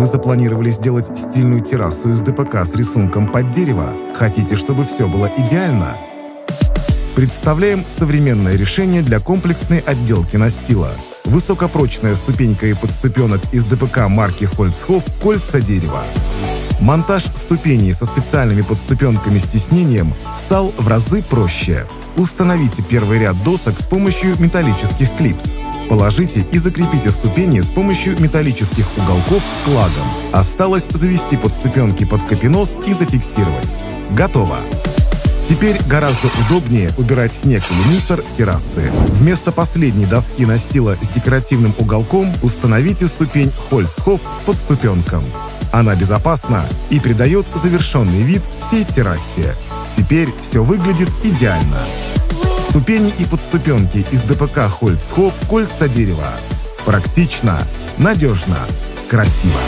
Вы запланировали сделать стильную террасу из ДПК с рисунком под дерево? Хотите, чтобы все было идеально? Представляем современное решение для комплексной отделки настила. Высокопрочная ступенька и подступенок из ДПК марки Хольцхоф «Кольца дерева». Монтаж ступеней со специальными подступенками с тиснением стал в разы проще. Установите первый ряд досок с помощью металлических клипс. Положите и закрепите ступени с помощью металлических уголков клагом. Осталось завести подступенки под капенос и зафиксировать. Готово! Теперь гораздо удобнее убирать снег или мусор с террасы. Вместо последней доски настила с декоративным уголком установите ступень Хольцхоф с подступенком. Она безопасна и придает завершенный вид всей террасе. Теперь все выглядит идеально. Ступени и подступенки из ДПК Хольцхоп кольца дерева. Практично, надежно, красиво.